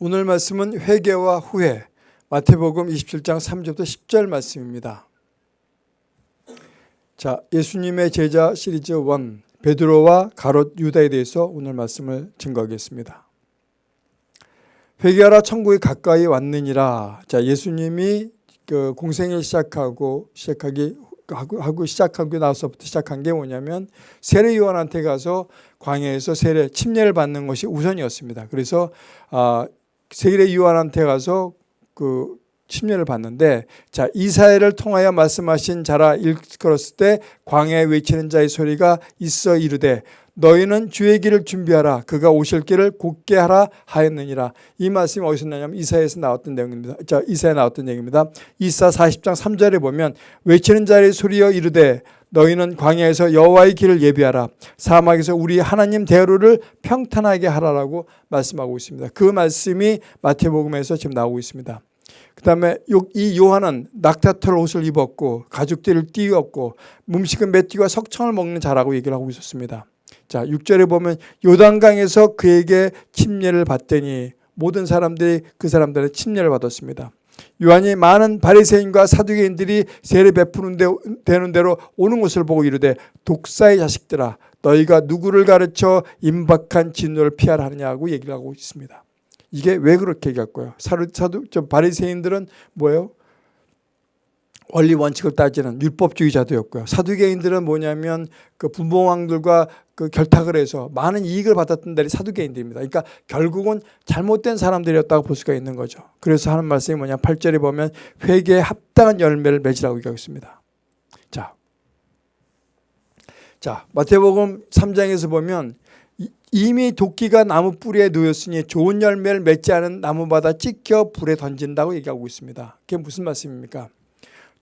오늘 말씀은 회개와 후회 마태복음 27장 3절부터 10절 말씀입니다. 자, 예수님의 제자 시리즈 1 베드로와 가롯 유다에 대해서 오늘 말씀을 증거하겠습니다. 회개하라 천국이 가까이 왔느니라. 자, 예수님이 그 공생을 시작하고 시작하기 하고, 하고 시작하고 나서부터 시작한 게 뭐냐면 세례 요한한테 가서 광야에서 세례 침례를 받는 것이 우선이었습니다. 그래서 아, 세례 요한한테 가서 그 침례를 받는데 자 이사야를 통하여 말씀하신 자라 일컬었을 때 광야에 외치는 자의 소리가 있어 이르되 너희는 주의 길을 준비하라. 그가 오실 길을 곧게 하라 하였느니라. 이 말씀이 어디서 나냐면 이사야에서 나왔던 내용입니다. 자 이사야에 나왔던 얘기입니다. 이사 40장 3절에 보면 외치는 자의 소리여 이르되 너희는 광야에서 여호와의 길을 예비하라. 사막에서 우리 하나님 대로를 평탄하게 하라라고 말씀하고 있습니다. 그 말씀이 마태복음에서 지금 나오고 있습니다. 그 다음에 이 요한은 낙타털 옷을 입었고 가죽들을 띄웠고 음식은 메띠와 석청을 먹는 자라고 얘기를 하고 있었습니다 자 6절에 보면 요단강에서 그에게 침례를 받더니 모든 사람들이 그 사람들의 침례를 받았습니다 요한이 많은 바리새인과 사두개인들이 세례 베푸는 데, 되는 대로 오는 것을 보고 이르되 독사의 자식들아 너희가 누구를 가르쳐 임박한 진노를 피하라 하느냐고 얘기를 하고 있습니다. 이게 왜 그렇게 얘기할까요? 사두, 사두, 저 바리새인들은 뭐예요? 원리 원칙을 따지는 율법주의자도였고요. 사두개인들은 뭐냐면 그 분봉왕들과 그 결탁을 해서 많은 이익을 받았던 데이 사두개인들입니다. 그러니까 결국은 잘못된 사람들이었다고 볼 수가 있는 거죠. 그래서 하는 말씀이 뭐냐 8절에 보면 회개에 합당한 열매를 맺으라고 얘기하고 있습니다. 자, 자 마태복음 3장에서 보면 이미 도끼가 나무 뿌리에 놓였으니 좋은 열매를 맺지 않은 나무마다 찍혀 불에 던진다고 얘기하고 있습니다. 그게 무슨 말씀입니까?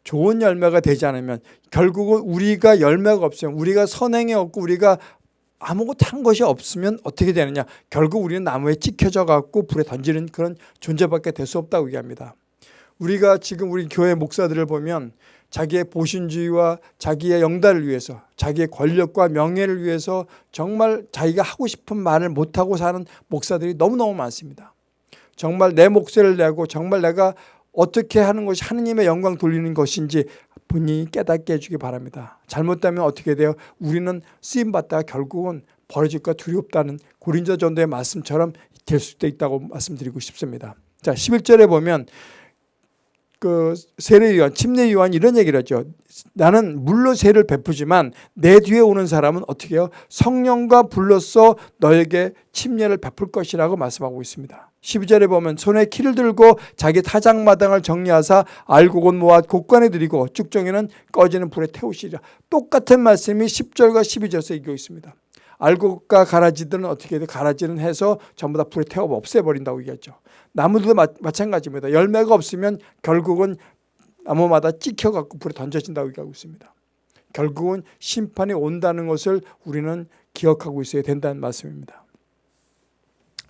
좋은 열매가 되지 않으면 결국은 우리가 열매가 없으면 우리가 선행이 없고 우리가 아무것도 한 것이 없으면 어떻게 되느냐? 결국 우리는 나무에 찍혀져 갖고 불에 던지는 그런 존재밖에 될 수 없다고 얘기합니다. 우리가 지금 우리 교회 목사들을 보면 자기의 보신주의와 자기의 영달을 위해서 자기의 권력과 명예를 위해서 정말 자기가 하고 싶은 말을 못하고 사는 목사들이 너무너무 많습니다. 정말 내 목소리를 내고 정말 내가 어떻게 하는 것이 하느님의 영광 돌리는 것인지 본인이 깨닫게 해주기 바랍니다. 잘못되면 어떻게 돼요? 우리는 쓰임받다가 결국은 벌어질까 두렵다는 고린자 전도의 말씀처럼 될 수도 있다고 말씀드리고 싶습니다. 자 11절에 보면 그 세례 요한, 침례 요한 이런 얘기를 하죠. 나는 물로 세를 베푸지만 내 뒤에 오는 사람은 어떻게 해요? 성령과 불로써 너에게 침례를 베풀 것이라고 말씀하고 있습니다. 12절에 보면 손에 키를 들고 자기 타작마당을 정리하사 알곡은 모아 곡간에 들이고 쭉정이는 꺼지는 불에 태우시리라. 똑같은 말씀이 10절과 12절에서 얘기하고 있습니다. 알곡과 가라지들은 어떻게 해도 가라지는 해서 전부 다 불에 태워 없애버린다고 얘기하죠. 나무들도 마, 마찬가지입니다. 열매가 없으면 결국은 나무마다 찍혀갖고 불에 던져진다고 얘기하고 있습니다. 결국은 심판이 온다는 것을 우리는 기억하고 있어야 된다는 말씀입니다.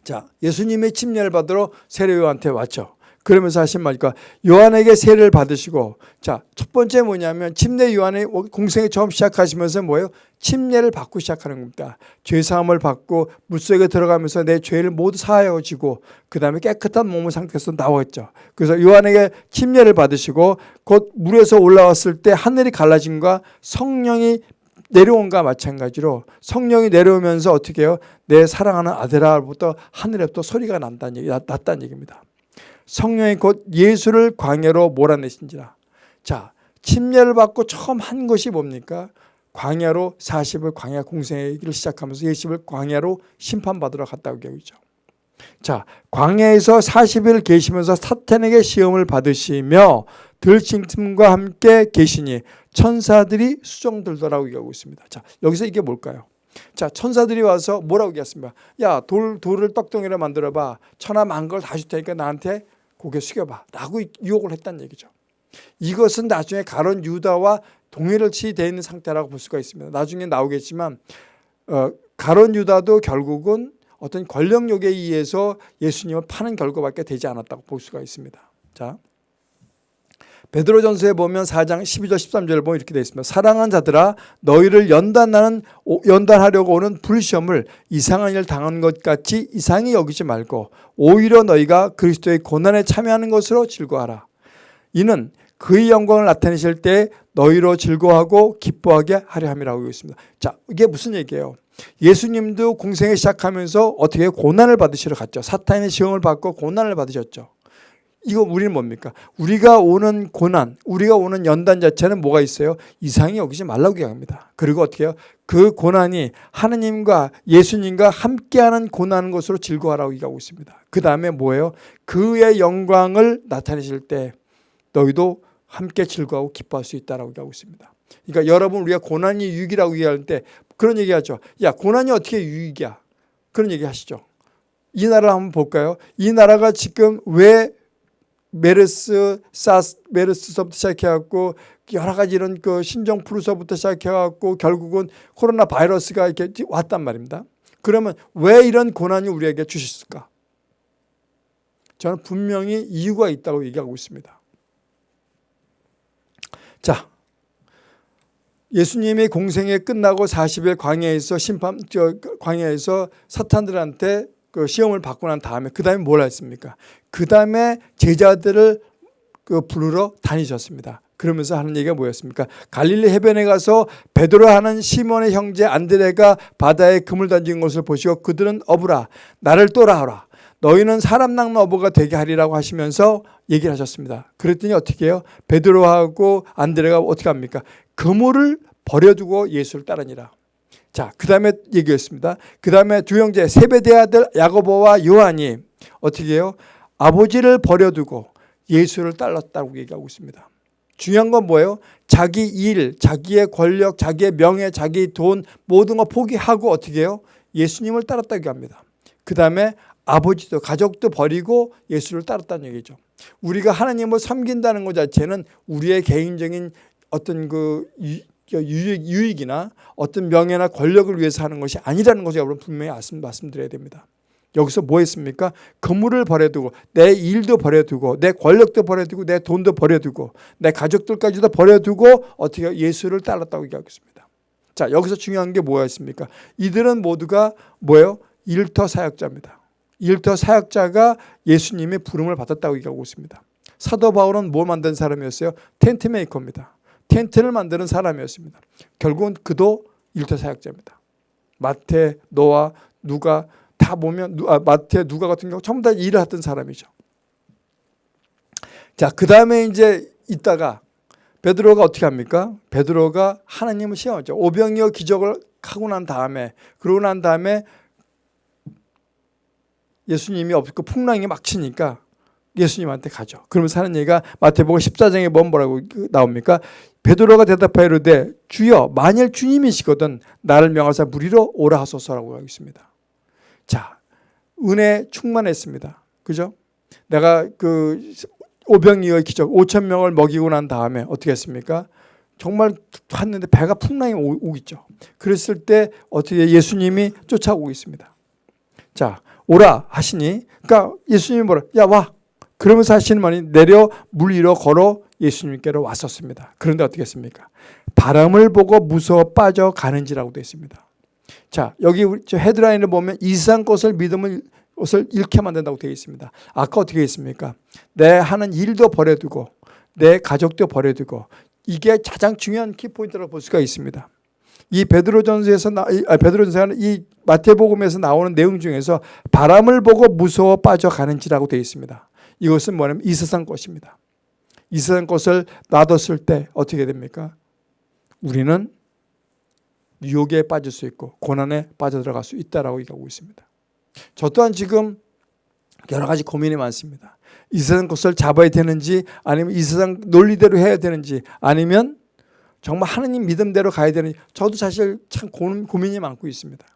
자, 예수님의 침례를 받으러 세례요한테 왔죠. 그러면서 하신 말이니까 요한에게 세례를 받으시고 자, 첫 번째 뭐냐면 침례 요한의 공생에 처음 시작하시면서 뭐예요? 침례를 받고 시작하는 겁니다. 죄 사함을 받고 물속에 들어가면서 내 죄를 모두 사하여지고 그 다음에 깨끗한 몸의 상태에서 나왔죠. 그래서 요한에게 침례를 받으시고 곧 물에서 올라왔을 때 하늘이 갈라짐과 성령이 내려온과 마찬가지로 성령이 내려오면서 어떻게 해요? 내 사랑하는 아들아부터 하늘에부터 소리가 난다는 얘기, 났다는 얘기입니다. 성령이 곧 예수를 광야로 몰아내신지라. 자, 침례를 받고 처음 한 것이 뭡니까? 광야로 40을 광야 공생의 길을 시작하면서 예수를 광야로 심판받으러 갔다고 얘기하죠. 자, 광야에서 40일 계시면서 사탄에게 시험을 받으시며 들짐과 함께 계시니 천사들이 수정들더라고 얘기하고 있습니다. 자, 여기서 이게 뭘까요? 자, 천사들이 와서 뭐라고 얘기했습니까? 야, 돌, 돌을 떡덩이로 만들어봐. 천하 만걸 다 줄 테니까 나한테 고개 숙여봐. 라고 유혹을 했다는 얘기죠. 이것은 나중에 가론 유다와 동일치 되어 있는 상태라고 볼 수가 있습니다. 나중에 나오겠지만 어, 가론 유다도 결국은 어떤 권력욕에 의해서 예수님을 파는 결과밖에 되지 않았다고 볼 수가 있습니다. 자, 베드로전서에 보면 4장 12절 13절을 보면 이렇게 되어 있습니다. 사랑하는 자들아 너희를 연단하는 연단하려고 오는 불시험을 이상한 일 당한 것 같이 이상히 여기지 말고 오히려 너희가 그리스도의 고난에 참여하는 것으로 즐거워하라. 이는 그의 영광을 나타내실 때 너희로 즐거워하고 기뻐하게 하려 함이라고 있습니다. 자, 이게 무슨 얘기예요? 예수님도 공생에 시작하면서 어떻게 고난을 받으시러 갔죠. 사탄의 시험을 받고 고난을 받으셨죠. 이거 우리는 뭡니까? 우리가 오는 고난, 우리가 오는 연단 자체는 뭐가 있어요? 이상히 여기지 말라고 얘기합니다. 그리고 어떻게 해요? 그 고난이 하느님과 예수님과 함께하는 고난인 것으로 즐거워하라고 얘기하고 있습니다. 그 다음에 뭐예요? 그의 영광을 나타내실 때 너희도 함께 즐거워하고 기뻐할 수 있다라고 얘기하고 있습니다. 그러니까 여러분 우리가 고난이 유익이라고 얘기할 때 그런 얘기하죠. 야 고난이 어떻게 유익이야? 그런 얘기 하시죠. 이 나라를 한번 볼까요? 이 나라가 지금 왜 메르스, 사스, 메르스서부터 시작해갖고 여러 가지 이런 그 신종 플루서부터 시작해갖고 결국은 코로나 바이러스가 이렇게 왔단 말입니다. 그러면 왜 이런 고난이 우리에게 주셨을까? 저는 분명히 이유가 있다고 얘기하고 있습니다. 자, 예수님이 공생에 끝나고 40일 광야에서 심판 저 광야에서 사탄들한테 그 시험을 받고 난 다음에 그 다음에 뭘 했습니까? 그 다음에 제자들을 그 부르러 다니셨습니다. 그러면서 하는 얘기가 뭐였습니까? 갈릴리 해변에 가서 베드로 하는 시몬의 형제 안드레가 바다에 금을 던진 것을 보시고 그들은 어부라 나를 또라하라 너희는 사람 낚는 어부가 되게 하리라고 하시면서 얘기를 하셨습니다. 그랬더니 어떻게 해요? 베드로하고 안드레가 어떻게 합니까? 그물을 버려두고 예수를 따르니라. 자, 그 다음에 얘기했습니다. 그 다음에 두 형제 세베대 아들 야고보와 요한이 어떻게 해요? 아버지를 버려두고 예수를 따랐다고 얘기하고 있습니다. 중요한 건 뭐예요? 자기 일, 자기의 권력, 자기의 명예, 자기 돈 모든 거 포기하고 어떻게 해요? 예수님을 따랐다고 합니다. 그 다음에 아버지도 가족도 버리고 예수를 따랐다는 얘기죠. 우리가 하나님을 섬긴다는 것 자체는 우리의 개인적인 어떤 그 유익, 유익이나 어떤 명예나 권력을 위해서 하는 것이 아니라는 것을 여러분 분명히 말씀, 말씀드려야 됩니다. 여기서 뭐 했습니까? 건물을 버려두고 내 일도 버려두고 내 권력도 버려두고 내 돈도 버려두고 내 가족들까지도 버려두고 어떻게 예수를 따랐다고 얘기하겠습니다. 자 여기서 중요한 게 뭐였습니까? 이들은 모두가 뭐예요? 일터 사역자입니다. 일터 사역자가 예수님의 부름을 받았다고 얘기하고 있습니다. 사도 바울은 뭘 만든 사람이었어요? 텐트 메이커입니다. 텐트를 만드는 사람이었습니다. 결국은 그도 일터 사역자입니다. 마태, 노아, 누가 다 보면 아, 마태, 누가 같은 경우 전부 다 일을 했던 사람이죠. 자, 그 다음에 이제 있다가 베드로가 어떻게 합니까? 베드로가 하나님을 시험하죠. 오병이어 기적을 하고 난 다음에 그러고 난 다음에 예수님이 없고 풍랑이 막 치니까 예수님한테 가죠. 그러면서 하는 얘기가 마태복음 14장에 뭐 뭐라고 나옵니까? 베드로가 대답하여 이르되 주여 만일 주님이시거든 나를 명하사 무리로 오라 하소서라고 하고 있습니다. 자, 은혜 충만했습니다. 그죠? 내가 그 오병이어의 기적 5천 명을 먹이고 난 다음에 어떻게 했습니까? 정말 봤는데 배가 풍랑이 오겠죠. 그랬을 때 어떻게 예수님이 쫓아오고 있습니다. 자, 오라 하시니 그러니까 예수님이 뭐라 야 와. 그러면서 하시는 말이 내려 물 위로 걸어 예수님께로 왔었습니다. 그런데 어떻게 했습니까? 바람을 보고 무서워 빠져가는지라고 되어 있습니다. 자 여기 저 헤드라인을 보면 이상 것을 믿음을 것을 잃게 만든다고 되어 있습니다. 아까 어떻게 했습니까? 내 하는 일도 버려두고 내 가족도 버려두고 이게 가장 중요한 키포인트라고 볼 수가 있습니다. 이 베드로전서에서 아, 베드로전서는 이 마태복음에서 나오는 내용 중에서 바람을 보고 무서워 빠져가는지라고 되어 있습니다. 이것은 뭐냐면 이 세상 것입니다. 이 세상 것을 놔뒀을 때 어떻게 됩니까? 우리는 유혹에 빠질 수 있고 고난에 빠져들어갈 수 있다라고 얘기하고 있습니다. 저 또한 지금 여러 가지 고민이 많습니다. 이 세상 것을 잡아야 되는지 아니면 이 세상 논리대로 해야 되는지 아니면 정말 하느님 믿음대로 가야 되는지 저도 사실 참 고민이 많고 있습니다.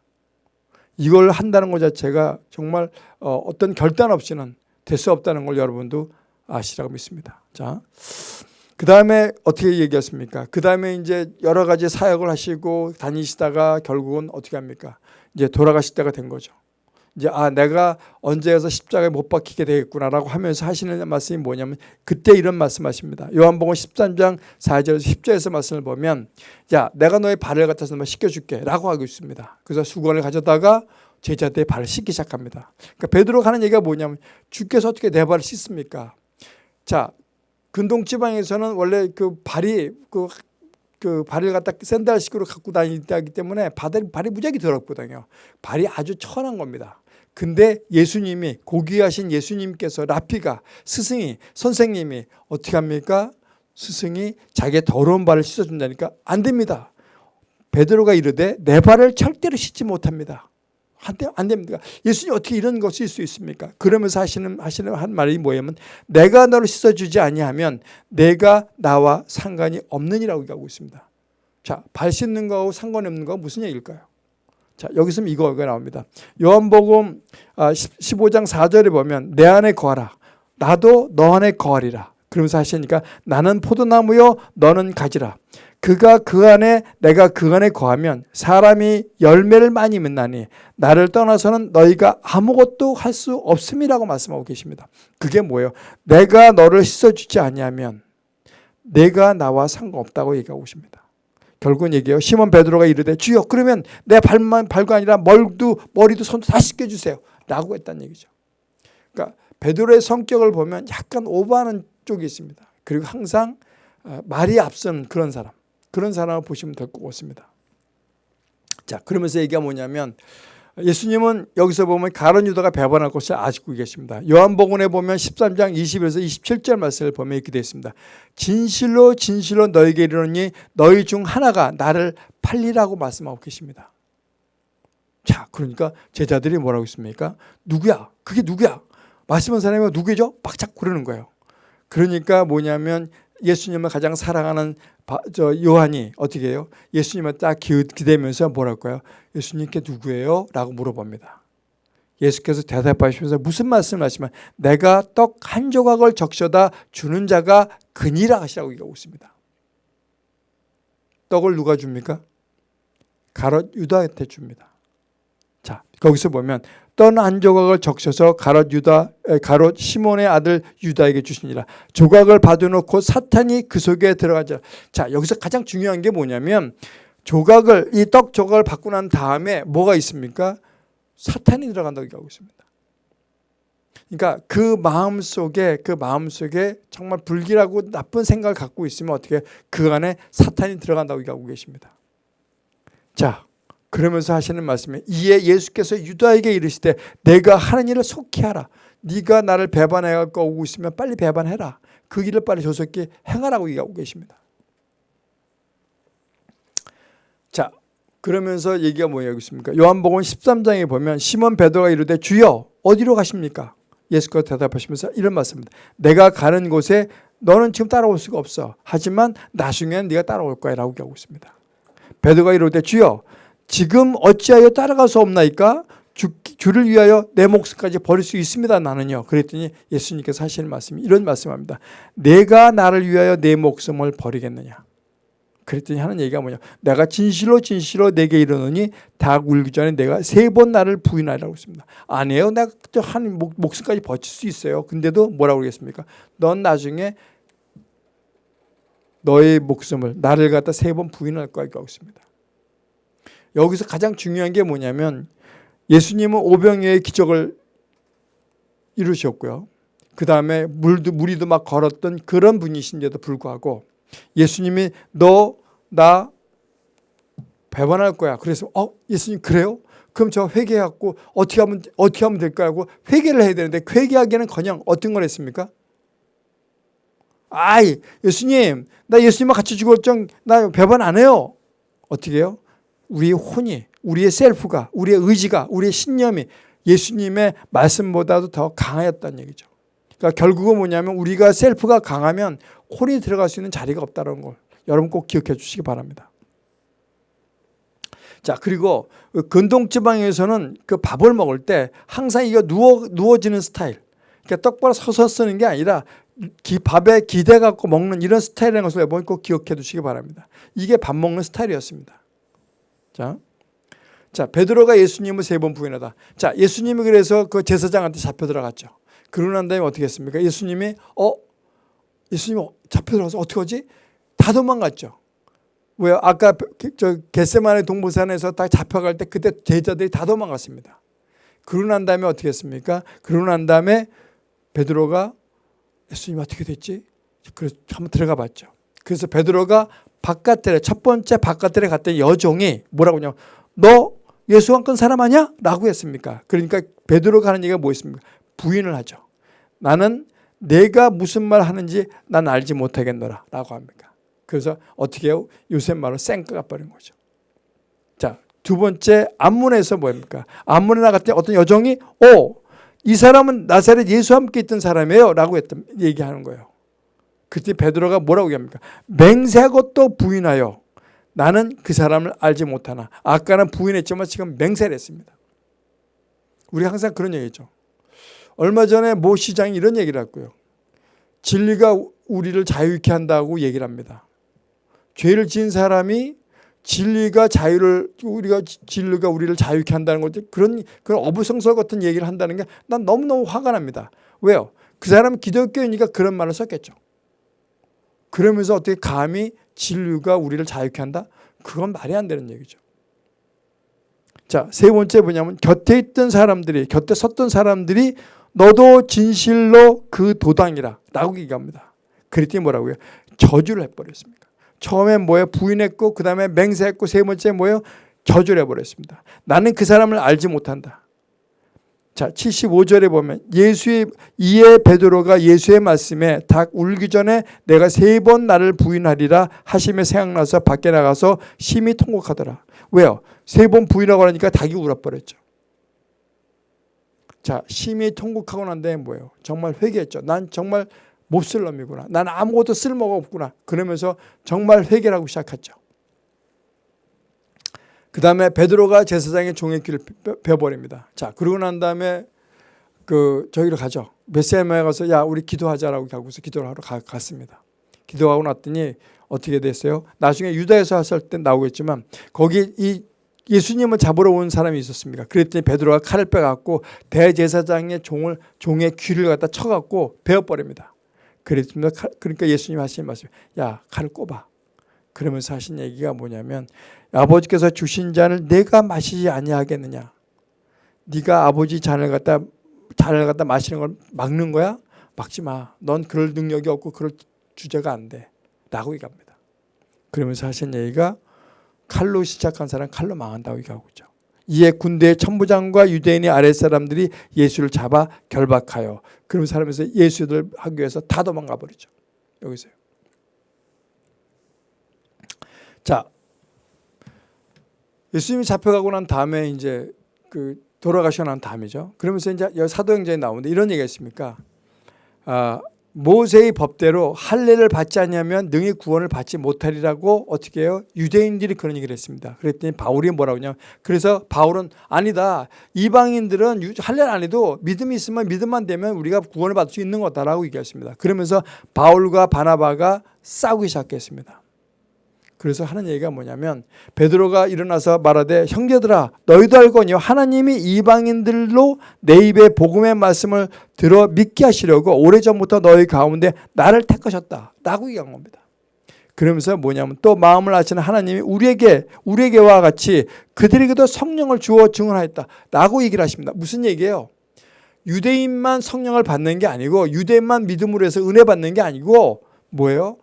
이걸 한다는 것 자체가 정말 어, 어떤 결단 없이는 될 수 없다는 걸 여러분도 아시라고 믿습니다. 자, 그 다음에 어떻게 얘기했습니까? 그 다음에 이제 여러 가지 사역을 하시고 다니시다가 결국은 어떻게 합니까? 이제 돌아가실 때가 된 거죠. 이제 아 내가 언제 가서 십자가에 못 박히게 되겠구나라고 하면서 하시는 말씀이 뭐냐면 그때 이런 말씀하십니다. 요한복음 13장 4절에서 10절에서 말씀을 보면 야 내가 너의 발을 갖다서 한번 씻겨줄게 라고 하고 있습니다. 그래서 수건을 가져다가 제자들의 발을 씻기 시작합니다. 그러니까 베드로가 하는 얘기가 뭐냐면 주께서 어떻게 내 발을 씻습니까? 자 근동 지방에서는 원래 그 발이 그, 그 발을 갖다 샌들식으로 갖고 다니기 때문에 발이, 발이 무지하게 더럽거든요. 발이 아주 천한 겁니다. 근데 예수님이 고귀하신 예수님께서 라피가 스승이 선생님이 어떻게 합니까? 스승이 자기의 더러운 발을 씻어준다니까 안 됩니다. 베드로가 이르되 내 발을 절대로 씻지 못합니다. 안 됩니다. 예수님 어떻게 이런 있을 수 있습니까? 그러면서 하시는 하시는 한 말이 뭐냐면 내가 너를 씻어 주지 아니하면 내가 나와 상관이 없느니라고 얘기하고 있습니다. 자, 발 씻는 거하고 상관이 없는 거 무슨 얘기일까요? 자, 여기서 이거가 나옵니다. 요한복음 15장 아, 4절에 보면 내 안에 거하라. 나도 너 안에 거하리라. 그러면서 하시니까 나는 포도나무요 너는 가지라. 그가 그 안에 내가 그 안에 거하면 사람이 열매를 많이 맺나니 나를 떠나서는 너희가 아무것도 할 수 없음이라고 말씀하고 계십니다. 그게 뭐예요? 내가 너를 씻어주지 아니하면 내가 나와 상관없다고 얘기하고 있습니다. 결국은 얘기해요. 시몬 베드로가 이르되 주여 그러면 내 발만 발가 아니라 머리도 머리도 손도 다 씻겨주세요. 라고 했다는 얘기죠. 그러니까 베드로의 성격을 보면 약간 오버하는 쪽이 있습니다. 그리고 항상 어, 말이 앞선 그런 사람. 그런 사람을 보시면 될 것 같습니다. 자 그러면서 얘기가 뭐냐면 예수님은 여기서 보면 가론 유다가 배반할 것을 아시고 계십니다. 요한복음에 보면 13장 20에서 27절 말씀을 보면 이렇게 되어 있습니다. 진실로 진실로 너에게 이르노니 너희 중 하나가 나를 팔리라고 말씀하고 계십니다. 자 그러니까 제자들이 뭐라고 했습니까? 누구야? 그게 누구야? 말씀한 사람이 누구죠? 빡짝 그러는 거예요. 그러니까 뭐냐면 예수님을 가장 사랑하는 저 요한이 어떻게 해요? 예수님을 딱 기대면서 뭐랄까요? 예수님께 누구예요? 라고 물어봅니다. 예수께서 대답하시면서 무슨 말씀을 하시면 내가 떡 한 조각을 적셔다 주는 자가 그니라 하시라고 얘기하고 있습니다. 떡을 누가 줍니까? 가롯 유다한테 줍니다. 자 거기서 보면 떡한 조각을 적셔서 가롯 유다 가롯 시몬의 아들 유다에게 주시니라. 조각을 받아놓고 사탄이 그 속에 들어가자. 자 여기서 가장 중요한 게 뭐냐면 조각을 이 떡 조각을 받고 난 다음에 뭐가 있습니까? 사탄이 들어간다고 얘기하고 있습니다. 그러니까 그 마음 속에 그 마음 속에 정말 불길하고 나쁜 생각을 갖고 있으면 어떻게 그 안에 사탄이 들어간다고 얘기하고 계십니다. 자 그러면서 하시는 말씀이 이에 예수께서 유다에게 이르시되 내가 하는 일을 속히 하라. 네가 나를 배반해 갖고 오고 있으면 빨리 배반해라. 그 길을 빨리 조속히 행하라고 얘기하고 계십니다. 자, 그러면서 얘기가 뭐냐겠습니까? 요한복음 13장에 보면 시몬 베드로가 이르되 주여 어디로 가십니까? 예수께서 대답하시면서 이런 말씀입니다. 내가 가는 곳에 너는 지금 따라올 수가 없어. 하지만 나중에는 네가 따라올 거야 라고 하고 있습니다. 베드로가 이르되 주여 지금 어찌하여 따라갈 수 없나이까? 주, 주를 위하여 내 목숨까지 버릴 수 있습니다. 나는요. 그랬더니 예수님께서 하시는 말씀이 이런 말씀합니다. 내가 나를 위하여 내 목숨을 버리겠느냐? 그랬더니 하는 얘기가 뭐냐? 내가 진실로 진실로 내게 이르노니 닭 울기 전에 내가 세 번 나를 부인하라고 했습니다. 아니에요. 내가 한 목숨까지 버틸 수 있어요. 근데도 뭐라고 그러겠습니까? 넌 나중에 너의 목숨을 나를 갖다 세 번 부인할 거라고 했습니다 여기서 가장 중요한 게 뭐냐면 예수님은 오병이의 기적을 이루셨고요. 그 다음에 물도, 무리도 막 걸었던 그런 분이신데도 불구하고 예수님이 너, 나 배반할 거야. 그래서 어 예수님 그래요? 그럼 저 회개하고 어떻게 하면 어떻게 하면 될까 하고 회개를 해야 되는데 회개하기에는 그냥 어떤 걸 했습니까? 아이 예수님 나 예수님과 같이 죽을 정나 배반 안 해요. 어떻게 해요? 우리의 혼이 우리의 셀프가 우리의 의지가 우리의 신념이 예수님의 말씀보다도 더 강하였다는 얘기죠. 그러니까 결국은 뭐냐면 우리가 셀프가 강하면 혼이 들어갈 수 있는 자리가 없다는 걸 여러분 꼭 기억해 주시기 바랍니다. 자 그리고 그 근동지방에서는 그 밥을 먹을 때 항상 이거 누워 누워지는 스타일. 그러니까 똑바로 서서 쓰는 게 아니라 기, 밥에 기대 갖고 먹는 이런 스타일이라는 것을 여러분 꼭 기억해 두시기 바랍니다. 이게 밥 먹는 스타일이었습니다. 자, 자 베드로가 예수님을 세 번 부인하다. 자 예수님이 그래서 그 제사장한테 잡혀 들어갔죠. 그러고 난 다음에 어떻게 했습니까? 예수님이 어 예수님 잡혀 들어가서 어떻게 하지? 다 도망갔죠. 왜요? 아까 저 겟세마네 동부산에서 딱 잡혀갈 때 그때 제자들이 다 도망갔습니다. 그러고 난 다음에 어떻게 했습니까? 그러고 난 다음에 베드로가 예수님 어떻게 됐지? 그래서 한번 들어가 봤죠. 그래서 베드로가 바깥에 첫 번째 바깥에 갔더니 여종이 뭐라고 하냐면 너 예수 안 건 사람 아니야? 라고 했습니까? 그러니까 베드로가 하는 얘기가 뭐였습니까? 부인을 하죠. 나는 내가 무슨 말 하는지 난 알지 못하겠노라 라고 합니까? 그래서 어떻게 해요? 요셉 말로 쌩까가 버린 거죠. 자, 두 번째 안문에서 뭐입니까? 안문에 나갔더니 어떤 여종이 오, 이 사람은 나사렛 예수와 함께 있던 사람이에요 라고 했던 얘기하는 거예요. 그때 베드로가 뭐라고 얘기합니까? 맹세하고 또 부인하여 나는 그 사람을 알지 못하나 아까는 부인했지만 지금 맹세를 했습니다. 우리 항상 그런 얘기죠. 얼마 전에 모 시장이 이런 얘기를 했고요. 진리가 우리를 자유케 한다고 얘기를 합니다. 죄를 지은 사람이 진리가 자유를 우리가 진리가 우리를 자유케 한다는 거죠. 그런 그런 어부성설 같은 얘기를 한다는 게 난 너무너무 화가 납니다. 왜요? 그 사람은 기독교이니까 그런 말을 썼겠죠. 그러면서 어떻게 감히 진리가 우리를 자유케 한다? 그건 말이 안 되는 얘기죠. 자, 세 번째 뭐냐면 곁에 있던 사람들이 곁에 섰던 사람들이 너도 진실로 그 도당이라 라고 얘기합니다. 그랬더니 뭐라고요? 저주를 해버렸습니다. 처음에 뭐예요? 부인했고 그 다음에 맹세했고 세 번째 뭐예요? 저주를 해버렸습니다. 나는 그 사람을 알지 못한다. 자 75절에 보면 예수의 이에 베드로가 예수의 말씀에 닭 울기 전에 내가 세 번 나를 부인하리라 하심에 생각나서 밖에 나가서 심히 통곡하더라. 왜요? 세 번 부인하고 하니까 닭이 울어버렸죠. 자 심히 통곡하고 난 다음에 뭐예요? 정말 회개했죠. 난 정말 못쓸 놈이구나. 난 아무것도 쓸모가 없구나. 그러면서 정말 회개를 하고 시작했죠. 그 다음에 베드로가 제사장의 종의 길을 베어버립니다. 자, 그러고 난 다음에 그 저기로 가죠. 베세마에 가서 야 우리 기도하자라고 하고서 기도를 하러 가, 갔습니다. 기도하고 났더니 어떻게 됐어요? 나중에 유다에서 했을 때 나오겠지만 거기 이 예수님을 잡으러 온 사람이 있었습니다. 그랬더니 베드로가 칼을 빼갖고 대제사장의 종을 종의 귀를 갖다 쳐갖고 베어버립니다. 그랬습니다. 그러니까 예수님 하신 말씀, 야 칼을 꼽아. 그러면서 하신 얘기가 뭐냐면 아버지께서 주신 잔을 내가 마시지 아니하겠느냐. 네가 아버지 잔을 갖다 잔을 갖다 마시는 걸 막는 거야? 막지 마. 넌 그럴 능력이 없고 그럴 주제가 안 돼. 라고 얘기합니다. 그러면서 하신 얘기가 칼로 시작한 사람 칼로 망한다고 얘기하고 있죠. 이에 군대의 천부장과 유대인의 아랫사람들이 예수를 잡아 결박하여 그런 사람에서 예수들 학교에서 다 도망가 버리죠. 여기서요. 자, 예수님이 잡혀가고 난 다음에 이제 그 돌아가시고 난 다음이죠. 그러면서 이제 사도행전에 나오는데 이런 얘기가 있습니까? 아, 모세의 법대로 할례를 받지 않냐면 능히 구원을 받지 못하리라고 어떻게 해요? 유대인들이 그런 얘기를 했습니다. 그랬더니 바울이 뭐라고 하냐 그래서 바울은 아니다. 이방인들은 할례를 안 해도 믿음이 있으면 믿음만 되면 우리가 구원을 받을 수 있는 거다라고 얘기했습니다. 그러면서 바울과 바나바가 싸우기 시작했습니다. 그래서 하는 얘기가 뭐냐면 베드로가 일어나서 말하되 형제들아 너희도 알거니와 하나님이 이방인들로 내 입에 복음의 말씀을 들어 믿게 하시려고 오래전부터 너희 가운데 나를 택하셨다 라고 얘기한 겁니다. 그러면서 뭐냐면 또 마음을 아시는 하나님이 우리에게 우리에게와 같이 그들에게도 성령을 주어 증언하였다 라고 얘기를 하십니다. 무슨 얘기예요? 유대인만 성령을 받는 게 아니고 유대인만 믿음으로 해서 은혜 받는 게 아니고 뭐예요?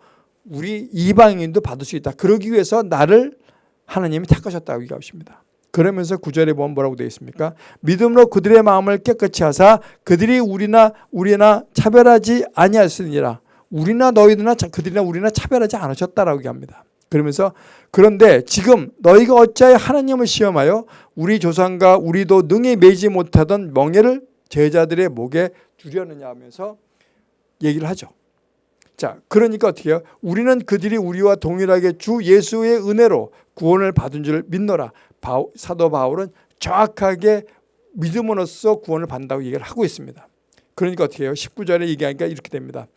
우리 이방인도 받을 수 있다. 그러기 위해서 나를 하나님이 택하셨다고 얘기하십니다. 그러면서 구절에 보면 뭐라고 되어 있습니까? 믿음으로 그들의 마음을 깨끗이 하사 그들이 우리나 우리나 차별하지 아니하였으니라. 우리나 너희들나 그들이나 우리나 차별하지 않으셨다라고 얘기합니다. 그러면서 그런데 지금 너희가 어찌하여 하나님을 시험하여 우리 조상과 우리도 능히 매지 못하던 멍에를 제자들의 목에 두려느냐 하면서 얘기를 하죠. 자, 그러니까 어떻게 해요? 우리는 그들이 우리와 동일하게 주 예수의 은혜로 구원을 받은 줄 믿노라. 바울, 사도 바울은 정확하게 믿음으로써 구원을 받는다고 얘기를 하고 있습니다. 그러니까 어떻게 해요? 19절에 얘기하니까 이렇게 됩니다.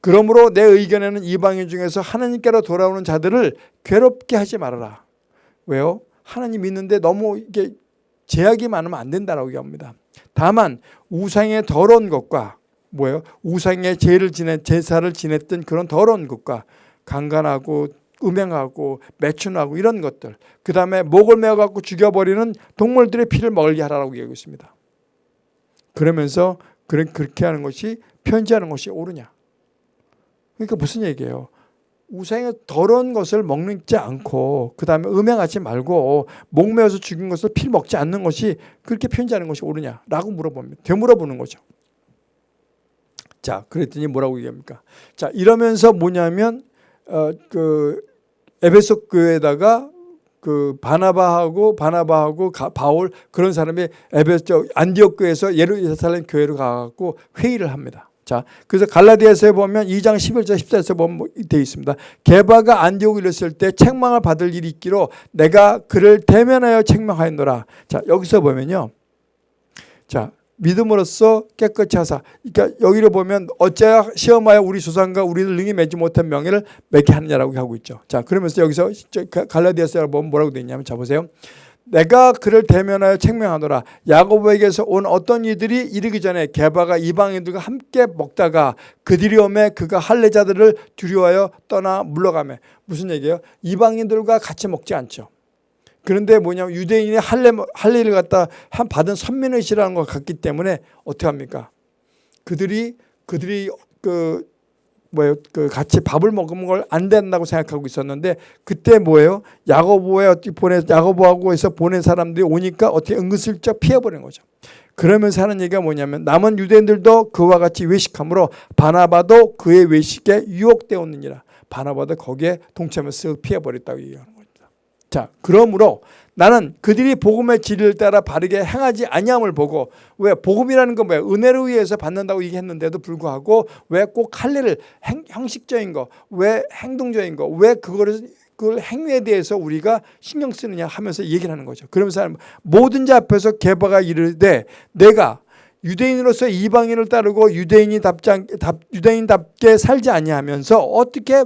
그러므로 내 의견에는 이방인 중에서 하나님께로 돌아오는 자들을 괴롭게 하지 말아라. 왜요? 하나님 믿는데 너무 이게 제약이 많으면 안 된다라고 얘기합니다. 다만 우상의 더러운 것과 뭐예요? 우상의 제를 지내 제사를 지냈던 그런 더러운 것과 강간하고 음행하고 매춘하고 이런 것들 그 다음에 목을 메어 갖고 죽여버리는 동물들의 피를 먹게 하라고 얘기하고 있습니다. 그러면서 그렇게 하는 것이 편지하는 것이 옳으냐. 그러니까 무슨 얘기예요? 우상의 더러운 것을 먹지 않고 그 다음에 음행하지 말고 목매어서 죽인 것을 피를 먹지 않는 것이 그렇게 편지하는 것이 옳으냐라고 물어봅니다. 되물어보는 거죠. 자, 그랬더니 뭐라고 얘기합니까? 자, 이러면서 뭐냐면 어, 그 에베소 교회에다가 그 바나바하고 바나바하고 가, 바울 그런 사람이 에베소 안디옥 교회에서 예루살렘 교회로 가갖고 회의를 합니다. 자, 그래서 갈라디아서에 보면 2장 11절 14절에 보면 되어 있습니다. 게바가 안디옥에 이르렀을 때 책망을 받을 일이 있기로 내가 그를 대면하여 책망하였노라. 자, 여기서 보면요. 자, 믿음으로써 깨끗이 하사. 그러니까 여기를 보면 어째야 시험하여 우리 조상과 우리를 능히 맺지 못한 명예를 맺게 하느냐라고 하고 있죠. 자, 그러면서 여기서 갈라디아서에 보면 뭐라고 되어 있냐면 자 보세요. 내가 그를 대면하여 책명하노라 야고보에게서 온 어떤 이들이 이르기 전에 게바가 이방인들과 함께 먹다가 그들이 오매 그가 할례자들을 두려워하여 떠나 물러가매 무슨 얘기예요? 이방인들과 같이 먹지 않죠. 그런데 뭐냐면 유대인이 할례, 할례를 갖다 한 받은 선민의시라는 것 같기 때문에 어떻게 합니까? 그들이 그들이 그 뭐예요? 그 같이 밥을 먹은 걸 안 된다고 생각하고 있었는데 그때 뭐예요? 야고보에 어떻게 보내 야고보하고 해서 보낸 사람들이 오니까 어떻게 은근슬쩍 피해버린 거죠. 그러면서 하는 얘기가 뭐냐면 남은 유대인들도 그와 같이 외식함으로 바나바도 그의 외식에 유혹되었느니라. 바나바도 거기에 동참해서 피해버렸다고 얘기하는. 자, 그러므로 나는 그들이 복음의 진리를 따라 바르게 행하지 아니함을 보고 왜 복음이라는 건 뭐야 은혜로 의해서 받는다고 얘기했는데도 불구하고 왜 꼭 할례를 행, 형식적인 거 왜 행동적인 거 왜 그거를 그 행위에 대해서 우리가 신경 쓰느냐 하면서 얘기를 하는 거죠. 그러면서 모든 자 앞에서 개바가 이르되 내가 유대인으로서 이방인을 따르고 유대인이 답지 유대인답게 살지 아니하면서 어떻게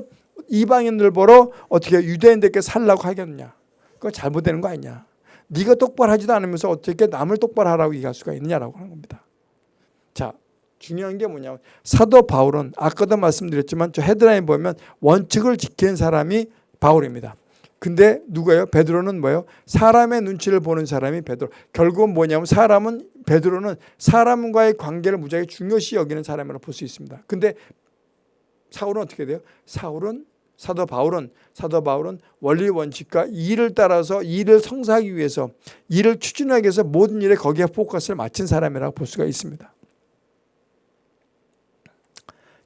이방인들 보러 어떻게 유대인들께 살라고 하겠느냐. 그거 잘못되는 거 아니냐. 네가 똑바로 하지도 않으면서 어떻게 남을 똑바로 하라고 얘기할 수가 있느냐라고 하는 겁니다. 자, 중요한 게 뭐냐. 사도 바울은 아까도 말씀드렸지만 저 헤드라인 보면 원칙을 지키는 사람이 바울입니다. 근데 누구예요? 베드로는 뭐예요? 사람의 눈치를 보는 사람이 베드로. 결국은 뭐냐면 사람은 베드로는 사람과의 관계를 무지하게 중요시 여기는 사람이라고 볼 수 있습니다. 근데 사울은 어떻게 돼요? 사울은 사도 바울은 사도 바울은 원리 원칙과 일을 따라서 일을 성사하기 위해서 일을 추진하기 위해서 모든 일에 거기에 포커스를 맞춘 사람이라고 볼 수가 있습니다.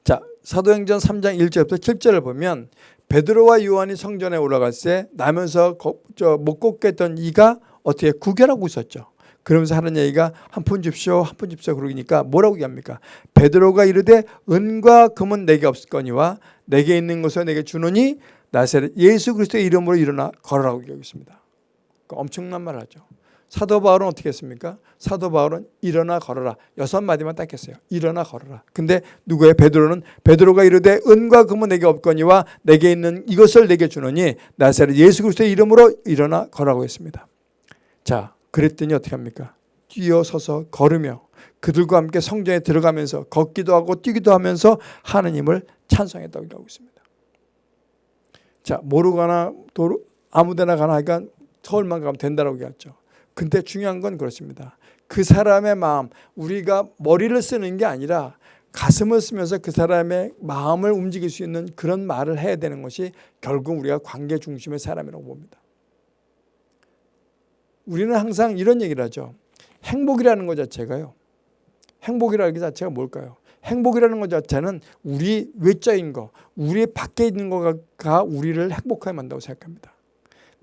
자, 사도행전 3장 1절부터 7절을 보면 베드로와 요한이 성전에 올라갈 때 나면서 못 걷겠던 이가 어떻게 구결하고 있었죠. 그러면서 하는 얘기가 한 푼 줍시오 한 푼 줍시오 그러니까 뭐라고 얘기합니까 베드로가 이르되 은과 금은 내게 없을 거니와 내게 있는 것을 내게 주노니 나사렛 예수 그리스도의 이름으로 일어나 걸어라고 얘기하겠습니다. 그러니까 엄청난 말 하죠. 사도 바울은 어떻게 했습니까? 사도 바울은 일어나 걸어라. 여섯 마디만 딱 했어요. 일어나 걸어라. 근데 누구의? 베드로는 베드로가 이르되 은과 금은 내게 없거니와 내게 있는 이것을 내게 주노니 나사렛 예수 그리스도의 이름으로 일어나 걸어라고 했습니다. 자 그랬더니 어떻게 합니까? 뛰어서서 걸으며 그들과 함께 성전에 들어가면서 걷기도 하고 뛰기도 하면서 하느님을 찬송했다고 하고 있습니다. 자 모르거나 도로 아무데나 가나 하니까 서울만 가면 된다고 얘기했죠. 근데 중요한 건 그렇습니다. 그 사람의 마음 우리가 머리를 쓰는 게 아니라 가슴을 쓰면서 그 사람의 마음을 움직일 수 있는 그런 말을 해야 되는 것이 결국 우리가 관계 중심의 사람이라고 봅니다. 우리는 항상 이런 얘기를 하죠. 행복이라는 것 자체가요. 행복이라는 것 자체가 뭘까요? 행복이라는 것 자체는 우리 외자인 거, 우리 밖에 있는 거가 우리를 행복하게 만다고 생각합니다.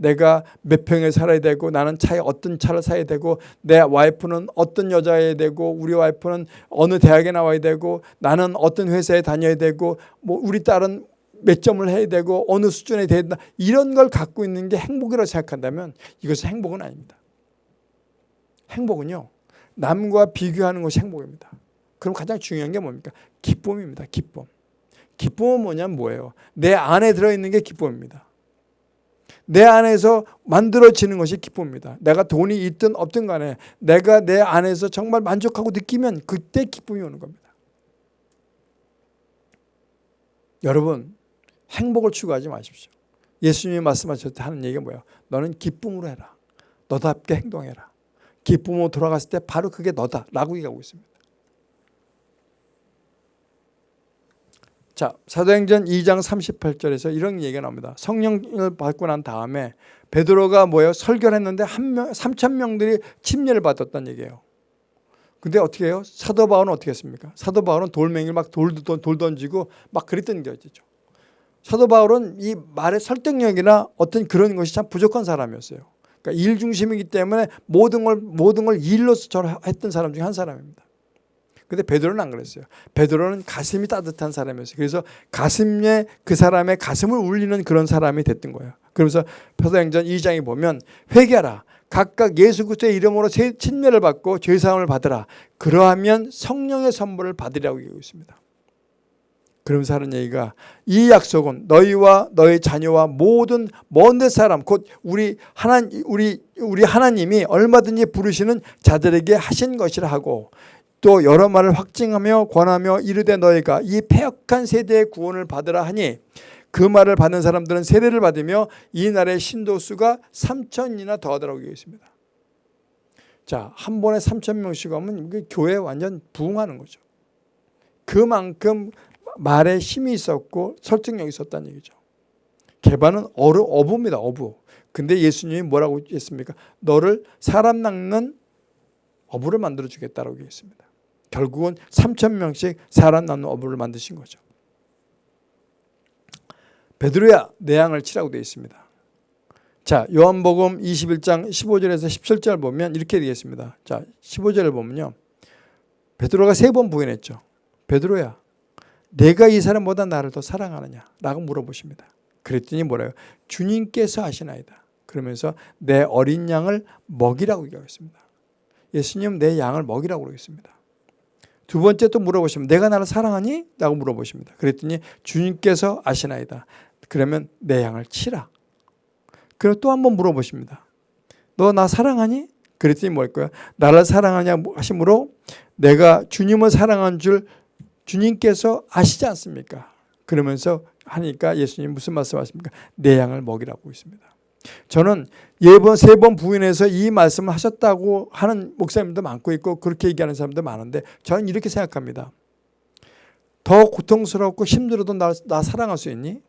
내가 몇 평에 살아야 되고 나는 차에 어떤 차를 사야 되고 내 와이프는 어떤 여자여야 되고 우리 와이프는 어느 대학에 나와야 되고 나는 어떤 회사에 다녀야 되고 뭐 우리 딸은 몇 점을 해야 되고 어느 수준에 된다 이런 걸 갖고 있는 게 행복이라고 생각한다면 이것은 행복은 아닙니다. 행복은요 남과 비교하는 것이 행복입니다. 그럼 가장 중요한 게 뭡니까? 기쁨입니다. 기쁨. 기쁨은 뭐냐면 뭐예요? 내 안에 들어있는 게 기쁨입니다. 내 안에서 만들어지는 것이 기쁨입니다. 내가 돈이 있든 없든 간에 내가 내 안에서 정말 만족하고 느끼면 그때 기쁨이 오는 겁니다. 여러분 행복을 추구하지 마십시오. 예수님이 말씀하셨을 때 하는 얘기가 뭐예요? 너는 기쁨으로 해라. 너답게 행동해라. 기쁨으로 돌아갔을 때 바로 그게 너다 라고 얘기하고 있습니다. 자, 사도행전 2장 38절에서 이런 얘기가 나옵니다. 성령을 받고 난 다음에 베드로가 뭐예요? 설교를 했는데 한 명, 3천 명들이 침례를 받았다는 얘기예요. 근데 어떻게 해요? 사도 바울은 어떻게 했습니까? 사도 바울은 돌멩이를 막 돌, 돌 던지고 막 그랬던 게죠. 사도 바울은 이 말의 설득력이나 어떤 그런 것이 참 부족한 사람이었어요. 그러니까 일 중심이기 때문에 모든 걸 모든 걸 일로서 했던 사람 중에 한 사람입니다. 근데 베드로는 안 그랬어요. 베드로는 가슴이 따뜻한 사람이었어요. 그래서 가슴에 그 사람의 가슴을 울리는 그런 사람이 됐던 거예요. 그러면서 사도행전 2장에 보면 회개하라. 각각 예수 그리스도의 이름으로 친례를 받고 죄 사함을 받으라. 그러하면 성령의 선물을 받으리라고 얘기하고 있습니다. 그러면서 하는 얘기가 이 약속은 너희와 너희 자녀와 모든 먼데 사람 곧 우리 하나 우리 우리 하나님이 얼마든지 부르시는 자들에게 하신 것이라 하고 또 여러 말을 확증하며 권하며 이르되 너희가 이 폐역한 세대의 구원을 받으라 하니 그 말을 받는 사람들은 세례를 받으며 이 날의 신도 수가 3천이나 더하더라고 있습니다. 자, 한 번에 3천 명씩 하면 교회 완전 부흥하는 거죠. 그만큼 말에 힘이 있었고 설득력이 있었다는 얘기죠. 개반은 어루, 어부입니다. 어부. 근데 예수님이 뭐라고 했습니까? 너를 사람 낚는 어부를 만들어 주겠다라고 했습니다. 결국은 3천 명씩 살아남는 어부를 만드신 거죠. 베드로야 내 양을 치라고 되어 있습니다. 자 요한복음 21장 15절에서 17절 보면 이렇게 되겠습니다. 자 15절을 보면요. 베드로가 세 번 부인했죠. 베드로야 내가 이 사람보다 나를 더 사랑하느냐 라고 물어보십니다. 그랬더니 뭐래요? 주님께서 하시나이다. 그러면서 내 어린 양을 먹이라고 얘기하겠습니다. 예수님 내 양을 먹이라고 그러겠습니다. 두 번째 또 물어보시면 내가 나를 사랑하니? 라고 물어보십니다. 그랬더니 주님께서 아시나이다. 그러면 내 양을 치라. 그리고 또한 번 물어보십니다. 너 나 사랑하니? 그랬더니 뭘 거야? 나를 사랑하냐 하심으로 내가 주님을 사랑한 줄 주님께서 아시지 않습니까? 그러면서 하니까 예수님 무슨 말씀하십니까? 내 양을 먹이라고 있습니다. 저는 예번 세 번 부인해서 이 말씀을 하셨다고 하는 목사님도 많고 있고 그렇게 얘기하는 사람도 많은데 저는 이렇게 생각합니다. 더 고통스럽고 힘들어도 나, 나 사랑할 수 있니?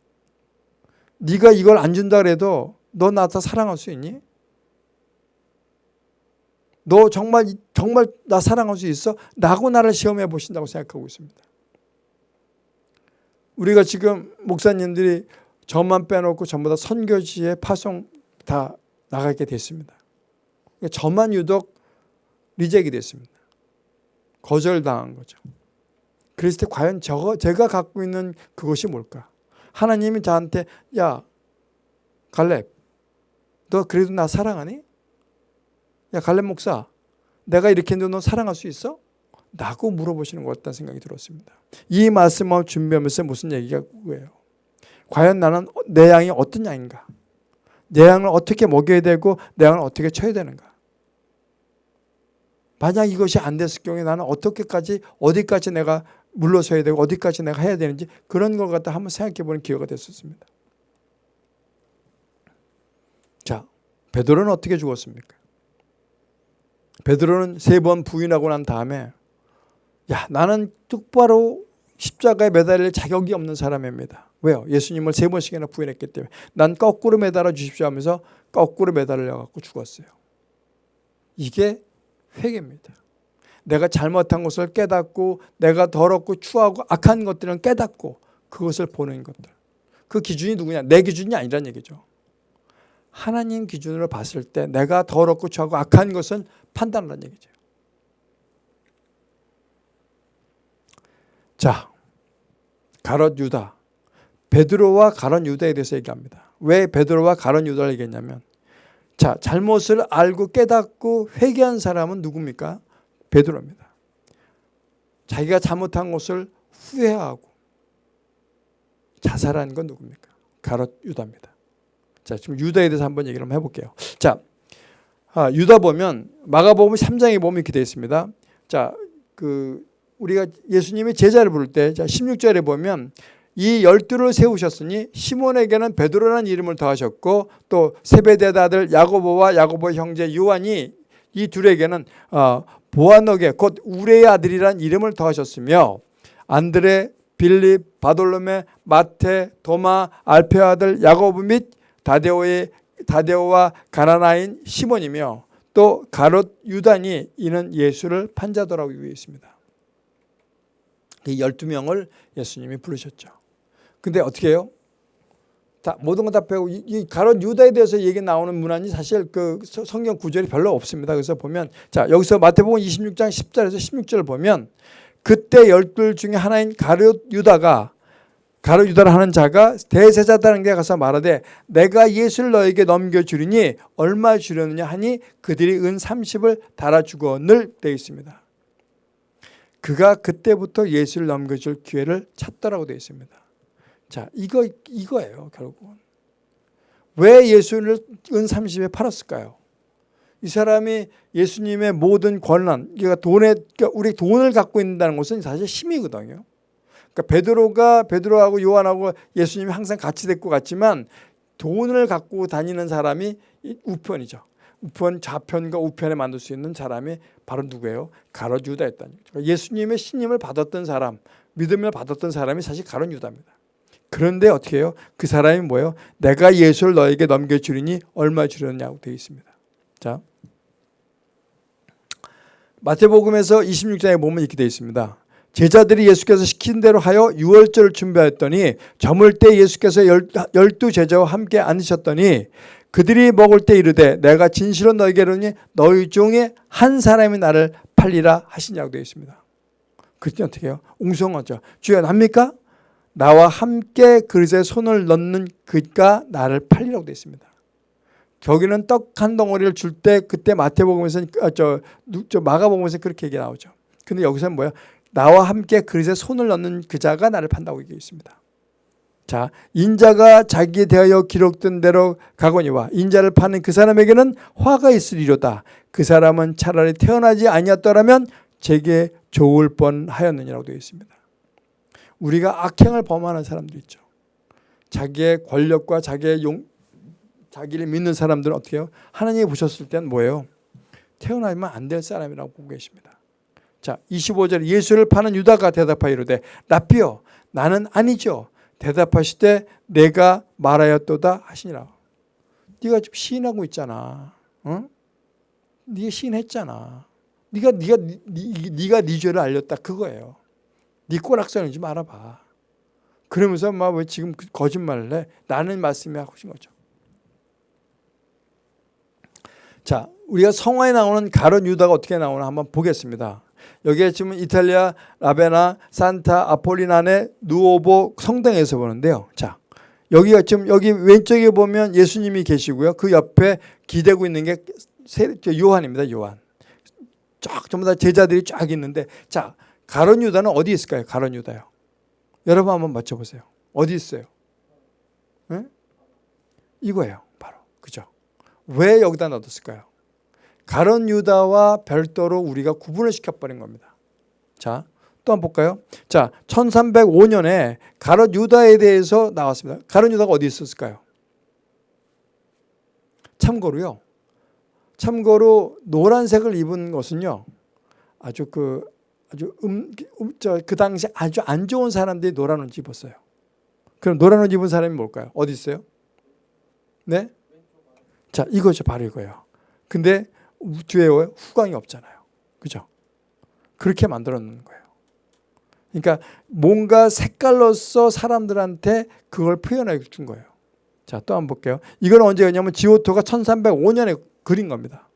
네가 이걸 안 준다 그래도 너 나 더 사랑할 수 있니? 너 정말 정말 나 사랑할 수 있어? 라고 나를 시험해 보신다고 생각하고 있습니다. 우리가 지금 목사님들이 저만 빼놓고 전부 다 선교지에 파송 다 나가게 됐습니다. 저만 유독 리젝이 됐습니다. 거절당한 거죠. 그랬을 때 과연 저 제가 갖고 있는 그것이 뭘까? 하나님이 저한테 야 갈렙 너 그래도 나 사랑하니? 야 갈렙 목사 내가 이렇게 했는데 너 사랑할 수 있어? 라고 물어보시는 것 같다는 생각이 들었습니다. 이 말씀을 준비하면서 무슨 얘기가 그거예요. 과연 나는 내 양이 어떤 양인가? 내 양을 어떻게 먹여야 되고 내 양을 어떻게 쳐야 되는가? 만약 이것이 안 됐을 경우에 나는 어떻게까지 어디까지 내가 물러서야 되고 어디까지 내가 해야 되는지 그런 걸 갖다 한번 생각해 보는 기회가 됐었습니다. 자, 베드로는 어떻게 죽었습니까? 베드로는 세 번 부인하고 난 다음에 야 나는 똑바로 십자가에 매달릴 자격이 없는 사람입니다. 왜요? 예수님을 세 번씩이나 부인했기 때문에 난 거꾸로 매달아 주십시오 하면서 거꾸로 매달려 갖고 죽었어요. 이게 회개입니다. 내가 잘못한 것을 깨닫고 내가 더럽고 추하고 악한 것들은 깨닫고 그것을 보는 것들. 그 기준이 누구냐? 내 기준이 아니란 얘기죠. 하나님 기준으로 봤을 때 내가 더럽고 추하고 악한 것은 판단하는 얘기죠. 자, 가롯 유다. 베드로와 가론 유다에 대해서 얘기합니다. 왜 베드로와 가론 유다를 얘기했냐면 자 잘못을 알고 깨닫고 회개한 사람은 누굽니까? 베드로입니다. 자기가 잘못한 것을 후회하고 자살한 건 누굽니까? 가롯 유다입니다. 자, 지금 유다에 대해서 한번 얘기를 한번 해볼게요. 자, 아, 유다 보면 마가복음 3장에 보면 이렇게 되어 있습니다. 자, 그 우리가 예수님의 제자를 부를 때, 자 16절에 보면 이 열두를 세우셨으니 시몬에게는 베드로라는 이름을 더하셨고 또 세베대의 아들 야고보와 야고보 형제 요한이 이 둘에게는 어, 보아너게 곧 우레의 아들이란 이름을 더하셨으며 안드레, 빌립, 바돌로메, 마테, 도마, 알페 아들 야고보 및 다데오의 다데오와 가나나인 시몬이며 또 가롯 유단이 이는 예수를 판자더라고 되어 있습니다. 이 12명을 예수님이 부르셨죠. 근데 어떻게 해요? 다 모든 거 다 빼고 이, 이 가론 유다에 대해서 얘기 나오는 문안이 사실 그 성경 구절이 별로 없습니다. 그래서 보면 자 여기서 마태복음 26장 10절에서 16절을 보면 그때 열둘 중에 하나인 가롯 유다가 가롯 유다를 하는 자가 대세자다는 데 가서 말하되 내가 예수를 너에게 넘겨주리니 얼마 주려느냐 하니 그들이 은 30을 달아주고 늘 되어 있습니다. 그가 그때부터 예수를 넘겨줄 기회를 찾더라고 되어 있습니다. 자, 이거 이거예요, 결국은. 왜 예수를 은 30에 팔았을까요? 이 사람이 예수님의 모든 권한, 그러니까 돈에 그러니까 우리 돈을 갖고 있다는 것은 사실 힘이거든요. 그러니까 베드로가 베드로하고 요한하고 예수님이 항상 같이 데리고 갔지만 돈을 갖고 다니는 사람이 우편이죠. 우편 좌편과 우편에 만들 수 있는 사람이 바로 누구예요? 가롯 유다였다는 거죠. 예수님의 신임을 받았던 사람, 믿음을 받았던 사람이 사실 가롯 유다입니다. 그런데 어떻게 해요? 그 사람이 뭐예요? 내가 예수를 너에게 넘겨주리니 얼마 주렸냐고 되어 있습니다. 자, 마태복음에서 26장에 보면 이렇게 되어 있습니다. 제자들이 예수께서 시킨 대로 하여 유월절을 준비했더니 저물 때 예수께서 열두 제자와 함께 앉으셨더니 그들이 먹을 때 이르되 내가 진실로 너에게 이르니 너희 중에 한 사람이 나를 팔리라 하시냐고 되어 있습니다. 그때 어떻게 해요? 웅성하죠. 주여 납니까? 나와 함께 그릇에 손을 넣는 그가 나를 팔리라고 되어 있습니다. 거기는 떡 한 덩어리를 줄 때 그때 마태복음에서 아, 저, 저 마가복음에서 그렇게 얘기 나오죠. 근데 여기서는 뭐야? 나와 함께 그릇에 손을 넣는 그 자가 나를 판다고 얘기해 있습니다. 자, 인자가 자기에 대하여 기록된 대로 가거니와 인자를 파는 그 사람에게는 화가 있으리로다. 그 사람은 차라리 태어나지 아니었더라면 제게 좋을 뻔하였느니라고 되어 있습니다. 우리가 악행을 범하는 사람도 있죠. 자기의 권력과 자기의 용, 자기를 믿는 사람들은 어떻게 해요? 하나님이 보셨을 때는 뭐예요? 태어나면 안 될 사람이라고 보고 계십니다. 자, 25절 예수를 파는 유다가 대답하여 이르되 랍비여 나는 아니죠. 대답하시되 내가 말하였도다 하시니라. 네가 지금 시인하고 있잖아. 응? 네가 시인했잖아. 네가 네가 네, 네가 네 죄를 알렸다 그거예요. 네 꼬락서는 좀 알아봐. 그러면서 막 왜 지금 그 거짓말을 해? 나는 말씀이 하고 싶은 거죠. 자, 우리가 성화에 나오는 가론 유다가 어떻게 나오나 한번 보겠습니다. 여기에 지금 이탈리아 라베나 산타 아폴리나네 누오보 성당에서 보는데요. 자, 여기가 지금 여기 왼쪽에 보면 예수님이 계시고요. 그 옆에 기대고 있는 게 요한입니다. 요한. 쫙 전부 다 제자들이 쫙 있는데 자, 가론 유다는 어디 있을까요? 가론 유다요. 여러분 한번 맞춰보세요. 어디 있어요? 네? 이거예요. 바로. 그죠? 왜 여기다 놔뒀을까요? 가론 유다와 별도로 우리가 구분을 시켜버린 겁니다. 자, 또 한번 볼까요? 자, 1305년에 가롯 유다에 대해서 나왔습니다. 가롯 유다가 어디 있었을까요? 참고로요. 참고로 노란색을 입은 것은요. 아주 그 아주 음, 음, 저, 그 당시 아주 안 좋은 사람들이 노란 옷 입었어요. 그럼 노란 옷 입은 사람이 뭘까요? 어디 있어요? 네? 자, 이거죠. 바로 이거예요. 근데 뒤에 후광이 없잖아요. 그죠? 그렇게 만들어 놓는 거예요. 그러니까 뭔가 색깔로서 사람들한테 그걸 표현해 준 거예요. 자, 또 한번 볼게요. 이건 언제였냐면 지오토가 1305년에 그린 겁니다.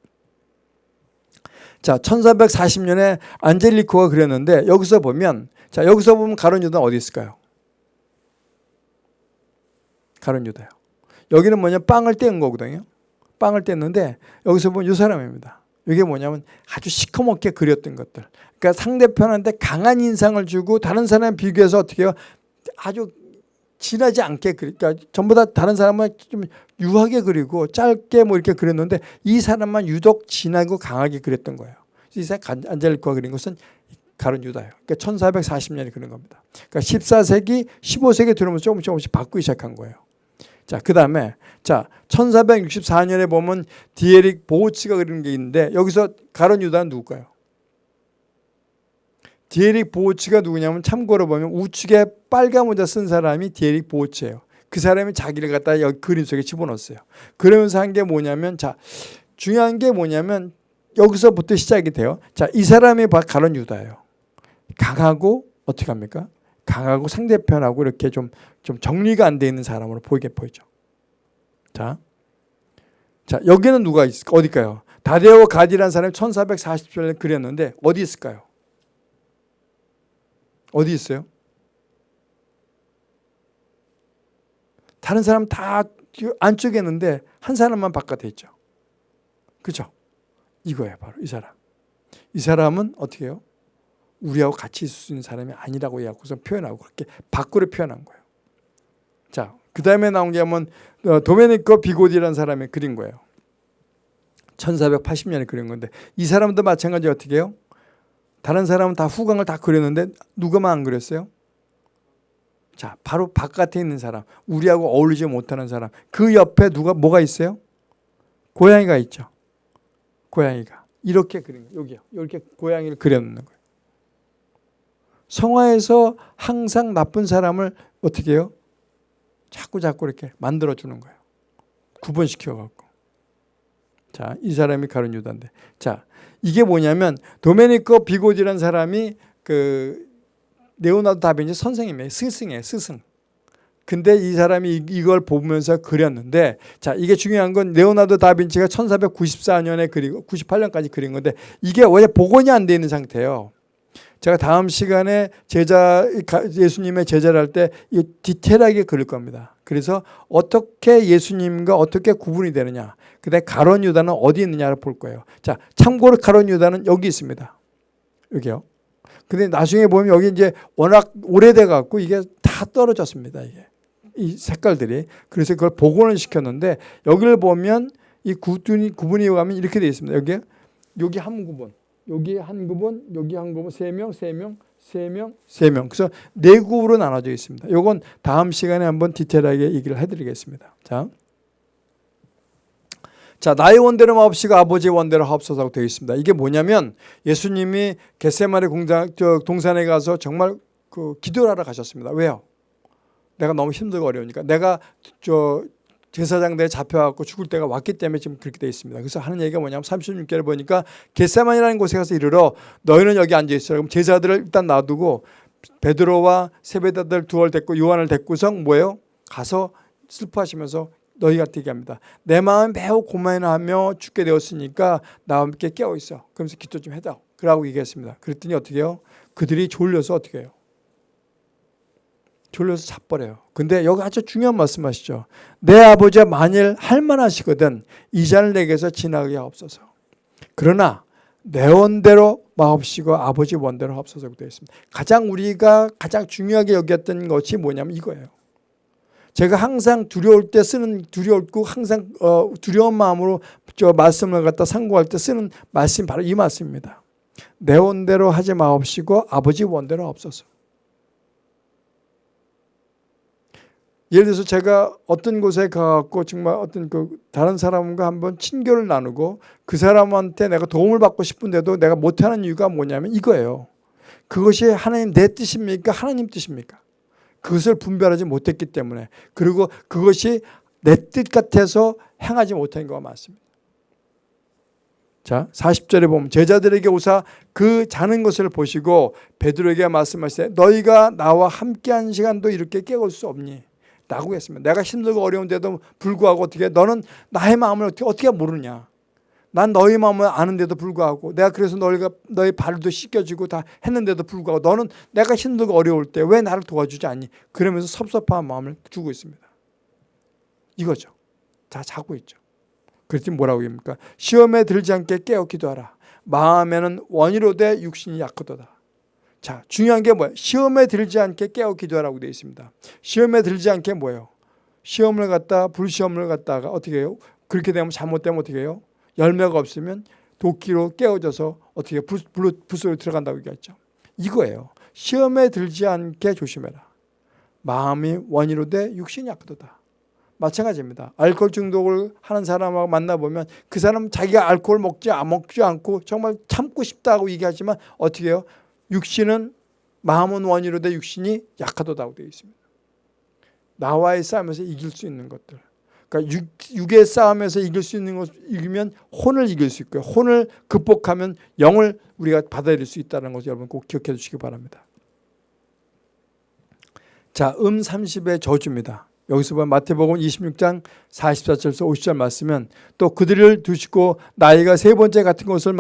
자, 1440년에 안젤리코가 그렸는데 여기서 보면 자, 여기서 보면 가론 유다는 어디 있을까요? 가론 유다요. 여기는 뭐냐 빵을 떼은 거거든요. 빵을 뗐는데 여기서 보면 이 사람입니다. 이게 뭐냐면 아주 시커멓게 그렸던 것들. 그러니까 상대편한테 강한 인상을 주고 다른 사람 비교해서 어떻게 해요? 아주 진하지 않게 그러니까 전부 다 다른 사람은 좀 유하게 그리고 짧게 뭐 이렇게 그렸는데 이 사람만 유독 진하고 강하게 그렸던 거예요. 이 사람 안젤리코가 그린 것은 가론 유다예요. 그러니까 1440년에 그런 겁니다. 그러니까 14세기, 15세기 들어오면서 조금씩 조금씩 바꾸기 시작한 거예요. 자, 그 다음에 자 1464년에 보면 디에릭 보호치가 그리는 게 있는데 여기서 가론 유다는 누굴까요? 디에릭 보호치가 누구냐면 참고로 보면 우측에 빨간 모자 쓴 사람이 디에릭 보호치예요. 그 사람이 자기를 갖다 여기 그림 속에 집어넣었어요. 그러면서 한 게 뭐냐면 자 중요한 게 뭐냐면 여기서부터 시작이 돼요. 자, 이 사람이 가론 유다예요. 강하고 어떻게 합니까? 강하고 상대편하고 이렇게 좀, 좀 정리가 안 돼 있는 사람으로 보이게 보이죠. 자, 자 여기는 누가 있을까? 어딜까요? 다데오 가디라는 사람이 1440년에 그렸는데 어디 있을까요? 어디 있어요? 다른 사람 다 안쪽에 있는데 한 사람만 바깥에 있죠. 그죠? 이거예요. 바로 이 사람. 이 사람은 어떻게 해요? 우리하고 같이 있을 수 있는 사람이 아니라고 해갖고서 표현하고 그렇게 밖으로 표현한 거예요. 자, 그 다음에 나온 게 뭐면 어, 도메니코 비고디라는 사람이 그린 거예요. 1480년에 그린 건데 이 사람도 마찬가지 어떻게 해요? 다른 사람은 다 후광을 다 그렸는데 누가만 안 그렸어요? 자, 바로 바깥에 있는 사람, 우리하고 어울리지 못하는 사람. 그 옆에 누가 뭐가 있어요? 고양이가 있죠. 고양이가 이렇게 그린 거예요. 여기요. 이렇게 고양이를 그려놓는 거예요. 성화에서 항상 나쁜 사람을 어떻게 해요? 자꾸 자꾸 이렇게 만들어주는 거예요. 구분시켜갖고. 자, 이 사람이 가룟 유다인데. 자, 이게 뭐냐면 도메니코 비고디라는 사람이 그 레오나르도 다빈치 선생님이에요. 스승이에요. 스승. 근데 이 사람이 이걸 보면서 그렸는데 자 이게 중요한 건 레오나르도 다빈치가 1494년에 그리고 98년까지 그린 건데 이게 원래 복원이 안 돼 있는 상태예요. 제가 다음 시간에 제자 예수님의 제자를 할 때 디테일하게 그릴 겁니다. 그래서 어떻게 예수님과 어떻게 구분이 되느냐. 그다음 가론 유다는 어디 있느냐를 볼 거예요. 자, 참고로 가론 유다는 여기 있습니다. 여기요. 근데 나중에 보면 여기 이제 워낙 오래돼 갖고 이게 다 떨어졌습니다. 이게. 이 색깔들이. 그래서 그걸 복원을 시켰는데 여기를 보면 이 구분이, 구분이 가면 이렇게 되어 있습니다. 여기, 여기 한 구분. 여기 한 구분, 여기 한 구분, 세 명, 세 명, 세 명, 세 명. 그래서 네 그룹으로 나눠져 있습니다. 요건 다음 시간에 한번 디테일하게 얘기를 해드리겠습니다. 자. 자, 나의 원대로 마옵시고 아버지의 원대로 하옵소서라고 되어 있습니다. 이게 뭐냐면 예수님이 겟세마리 공장, 저 동산에 가서 정말 그 기도를 하러 가셨습니다. 왜요? 내가 너무 힘들고 어려우니까. 내가 저 제사장대에 잡혀갖고 죽을 때가 왔기 때문에 지금 그렇게 되어 있습니다. 그래서 하는 얘기가 뭐냐면 36절을 보니까 겟세만이라는 곳에 가서 이르러 너희는 여기 앉아있어. 그럼 제자들을 일단 놔두고 베드로와 세베다들 두월 데리고 요한을 데리고서 뭐예요? 가서 슬퍼하시면서 너희가 되게 합니다. 내 마음 매우 고만하며 죽게 되었으니까 나와 함께 깨어 있어. 그러면서 기도 좀 해다. 그러고 얘기했습니다. 그랬더니 어떻게 해요? 그들이 졸려서 어떻게 해요? 졸려서 자버려요. 근데 여기 아주 중요한 말씀하시죠. 내 아버지가 만일 할만하시거든 이 잔을 내게서 지나게 하옵소서. 그러나 내 원대로 마옵시고 아버지 원대로 하옵소서 되어 있습니다. 가장 우리가 가장 중요하게 여겼던 것이 뭐냐면 이거예요. 제가 항상 두려울 때 쓰는 두려웠고 항상 어, 두려운 마음으로 저 말씀을 갖다 상고할 때 쓰는 말씀이 바로 이 말씀입니다. 내 원대로 하지 마옵시고 아버지 원대로 없어서. 예를 들어서 제가 어떤 곳에 가갖고 정말 어떤 그 다른 사람과 한번 친교를 나누고 그 사람한테 내가 도움을 받고 싶은데도 내가 못하는 이유가 뭐냐면 이거예요. 그것이 하나님 내 뜻입니까? 하나님 뜻입니까? 그것을 분별하지 못했기 때문에 그리고 그것이 내 뜻 같아서 행하지 못한 거가 많습니다. 자 40절에 보면 제자들에게 오사 그 자는 것을 보시고 베드로에게 말씀하시되 너희가 나와 함께한 시간도 이렇게 깨울 수 없니? 라고 했습니다. 내가 힘들고 어려운데도 불구하고 어떻게 너는 나의 마음을 어떻게, 어떻게 모르냐. 난 너희 마음을 아는데도 불구하고 내가 그래서 너희가 너희 발도 씻겨주고 다 했는데도 불구하고 너는 내가 힘들고 어려울 때 왜 나를 도와주지 않니? 그러면서 섭섭한 마음을 주고 있습니다. 이거죠. 다 자고 있죠. 그랬더니 뭐라고 합니까? 시험에 들지 않게 깨어 기도하라. 마음에는 원이로 돼 육신이 약하도다. 자, 중요한 게 뭐예요? 시험에 들지 않게 깨어 기도하라고 되어 있습니다. 시험에 들지 않게 뭐예요? 시험을 갖다 불시험을 갖다가 어떻게 해요? 그렇게 되면 잘못되면 어떻게 해요? 열매가 없으면 도끼로 깨어져서 어떻게 불소로 들어간다고 얘기했죠. 이거예요. 시험에 들지 않게 조심해라. 마음이 원이로 돼 육신이 약도다. 마찬가지입니다. 알코올 중독을 하는 사람하고 만나보면 그 사람은 자기가 알코올 먹지, 먹지 않고 정말 참고 싶다고 얘기하지만 어떻게 해요? 육신은 마음은 원이로 돼 육신이 약하다고 되어 있습니다. 나와의 싸움에서 이길 수 있는 것들. 그러니까 육, 의 싸움에서 이길 수 있는 것 이기면 혼을 이길 수 있고요. 혼을 극복하면 영을 우리가 받아들일 수 있다는 것을 여러분 꼭 기억해 주시기 바랍니다. 자, 음 30의 저주입니다. 여기서 보면 마태복음 26장 44절에서 50절 말씀은 또 그들을 두시고 나이가 세 번째 같은 것을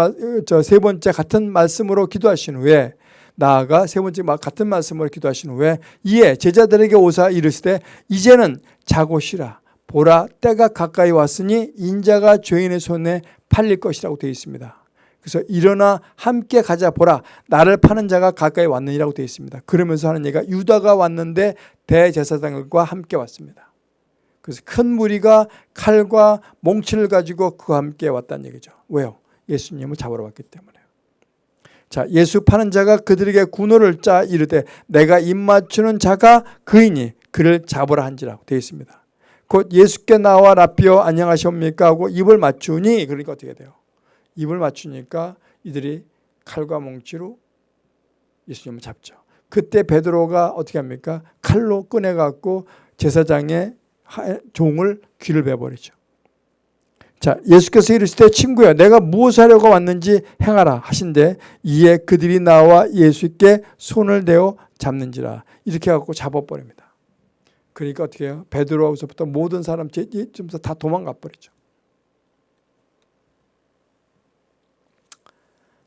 저 세 번째 같은 말씀으로 기도하신 후에 나아가 세 번째 같은 말씀으로 기도하신 후에 이에 제자들에게 오사 이르시되 이제는 자고 쉬라 보라 때가 가까이 왔으니 인자가 죄인의 손에 팔릴 것이라고 되어 있습니다. 그래서 일어나 함께 가자 보라 나를 파는 자가 가까이 왔느니라고 되어 있습니다. 그러면서 하는 얘기가 유다가 왔는데 대제사장과 함께 왔습니다. 그래서 큰 무리가 칼과 몽치를 가지고 그와 함께 왔다는 얘기죠. 왜요? 예수님을 잡으러 왔기 때문에요. 자, 예수 파는 자가 그들에게 군호를 짜 이르되 내가 입 맞추는 자가 그이니 그를 잡으라 한지라고 되어 있습니다. 곧 예수께 나와 라비어 안녕하십니까 하고 입을 맞추니 그러니까 어떻게 돼요? 입을 맞추니까 이들이 칼과 몽치로 예수님을 잡죠. 그때 베드로가 어떻게 합니까? 칼로 꺼내갖고 제사장의 종을 귀를 베버리죠. 자, 예수께서 이르시되 친구야 내가 무엇 하려고 왔는지 행하라 하신데 이에 그들이 나와 예수께 손을 대어 잡는지라 이렇게 해갖고 잡아버립니다. 그러니까 어떻게 해요? 베드로하고서부터 모든 사람 다 도망가 버리죠.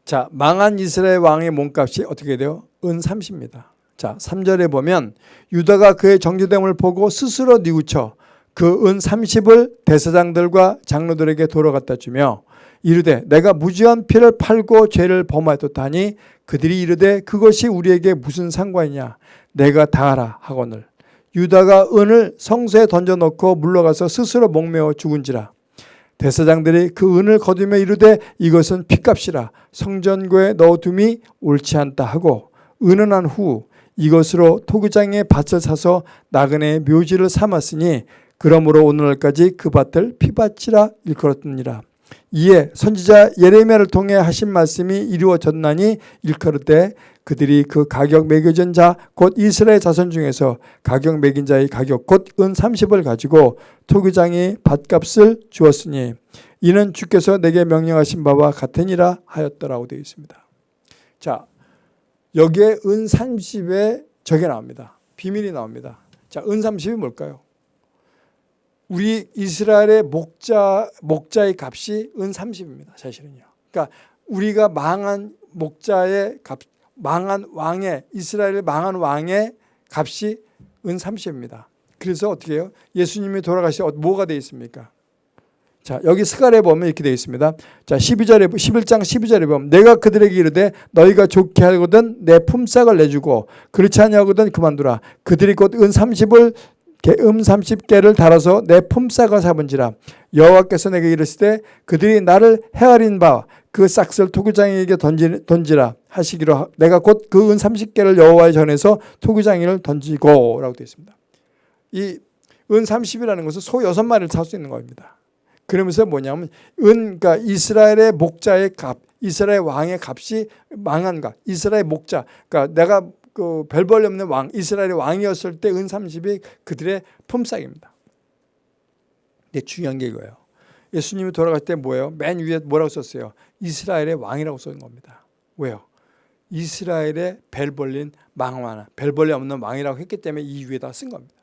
자, 망한 이스라엘 왕의 몸값이 어떻게 돼요? 은 30입니다. 자, 3절에 보면 유다가 그의 정죄됨을 보고 스스로 뉘우쳐 그 은 30을 대사장들과 장로들에게 돌아갔다 주며 이르되 내가 무지한 피를 팔고 죄를 범하였다니 그들이 이르되 그것이 우리에게 무슨 상관이냐 내가 다하라 하거늘 유다가 은을 성소에 던져놓고 물러가서 스스로 목매어 죽은지라 대사장들이 그 은을 거두며 이르되 이것은 피값이라 성전고에 넣어둠이 옳지 않다 하고 은은한 후 이것으로 토기장에 밭을 사서 나그네의 묘지를 삼았으니 그러므로 오늘날까지 그 밭을 피밭이라 일컬었느니라. 이에 선지자 예레미야를 통해 하신 말씀이 이루어졌나니 일컬을 그들이 그 가격 매겨진 자 곧 이스라엘 자손 중에서 가격 매긴 자의 가격 곧 은 30을 가지고 토기장이 밭값을 주었으니 이는 주께서 내게 명령하신 바와 같으니라 하였더라고 되어 있습니다. 자 여기에 은 30에 저게 나옵니다. 비밀이 나옵니다. 자, 은 30이 뭘까요? 우리 이스라엘의 목자 목자의 값이 은 30입니다. 사실은요. 그러니까 우리가 망한 목자의 값 망한 왕의 이스라엘 망한 왕의 값이 은 30입니다. 그래서 어떻게 해요? 예수님이 돌아가시 뭐가 되어 있습니까? 자, 여기 스갈에 보면 이렇게 되어 있습니다. 자, 12절에 11장 12절에 보면 내가 그들에게 이르되 너희가 좋게 하거든 내 품삯을 내주고 그렇지 아니하거든 그만두라. 그들이 곧 은 30을 음 30개를 달아서 내 품삯을 삼은지라 여호와께서 내게 이르시되 그들이 나를 헤아린 바 그 싹을 토기장에게 던지, 던지라 하시기로 내가 곧 그 은 30개를 여호와의 전에서 토기장이를 던지고 라고 되어 있습니다. 이 은 30이라는 것은 소 6마리를 살 수 있는 겁니다. 그러면서 뭐냐면 은 그러니까 이스라엘의 목자의 값, 이스라엘 왕의 값이 망한 값, 이스라엘 목자. 그러니까 내가 그 별벌 없는 왕, 이스라엘의 왕이었을 때 은 30이 그들의 품삯입니다. 근데 중요한 게 이거예요. 예수님이 돌아갈 때 뭐예요? 맨 위에 뭐라고 썼어요? 이스라엘의 왕이라고 쓴 겁니다. 왜요? 이스라엘의 벨 벌린 망왕, 벨 벌리 없는 왕이라고 했기 때문에 이 위에다 쓴 겁니다.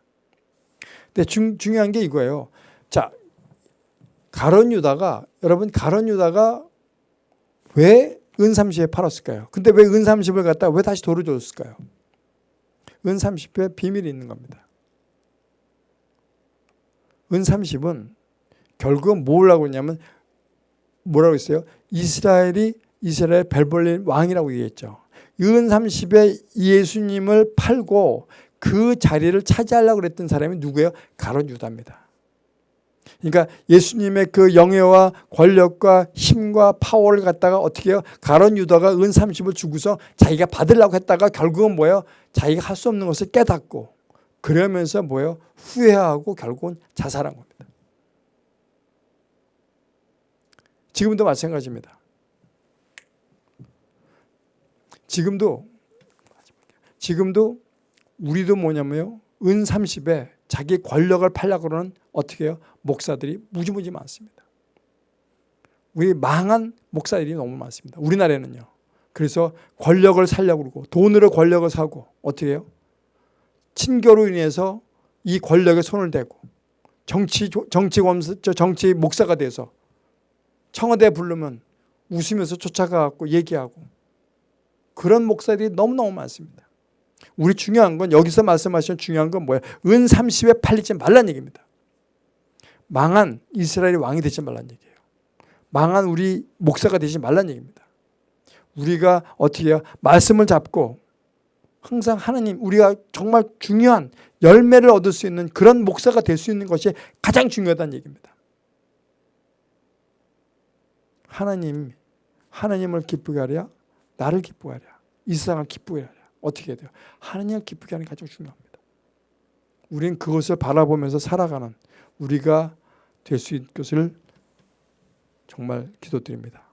근데 중, 중요한 게 이거예요. 자, 가론 유다가 여러분 가론 유다가 왜은 30에 팔았을까요? 근데 왜은 30을 갖다 왜 다시 돌려줬을까요? 은 30에 비밀이 있는 겁니다. 은 30은 결국은 뭐라고 했냐면 뭐라고 했어요? 이스라엘이 이스라엘 벨벌린 왕이라고 얘기했죠. 은 30에 예수님을 팔고 그 자리를 차지하려고 그랬던 사람이 누구예요? 가론 유다입니다. 그러니까 예수님의 그 영예와 권력과 힘과 파워를 갖다가 어떻게 해요? 가론 유다가 은 30을 주고서 자기가 받으려고 했다가 결국은 뭐예요? 자기가 할 수 없는 것을 깨닫고 그러면서 뭐예요? 후회하고 결국은 자살한 겁니다. 지금도 마찬가지입니다. 지금도 지금도 우리도 뭐냐면요. 은 30에 자기 권력을 팔려고 그러는 어떻게 해요? 목사들이 무지무지 많습니다. 우리 망한 목사들이 너무 많습니다. 우리나라에는요. 그래서 권력을 살려고 그러고 돈으로 권력을 사고 어떻게 해요? 친교로 인해서 이 권력에 손을 대고 정치 정치 검사 정치 목사가 돼서 청와대 부르면 웃으면서 쫓아가고 얘기하고 그런 목사들이 너무너무 많습니다. 우리 중요한 건 여기서 말씀하신 중요한 건 뭐예요? 은 30에 팔리지 말란 얘기입니다. 망한 이스라엘의 왕이 되지 말란 얘기예요. 망한 우리 목사가 되지 말란 얘기입니다. 우리가 어떻게 해요? 말씀을 잡고 항상 하나님 우리가 정말 중요한 열매를 얻을 수 있는 그런 목사가 될 수 있는 것이 가장 중요하다는 얘기입니다. 하나님 하나님을 기쁘게 하랴 나를 기쁘게 하랴 이 세상을 기쁘게 하랴 어떻게 해야 돼요? 하나님을 기쁘게 하는 게 가장 중요합니다. 우리는 그것을 바라보면서 살아가는 우리가 될 수 있는 것을 정말 기도드립니다.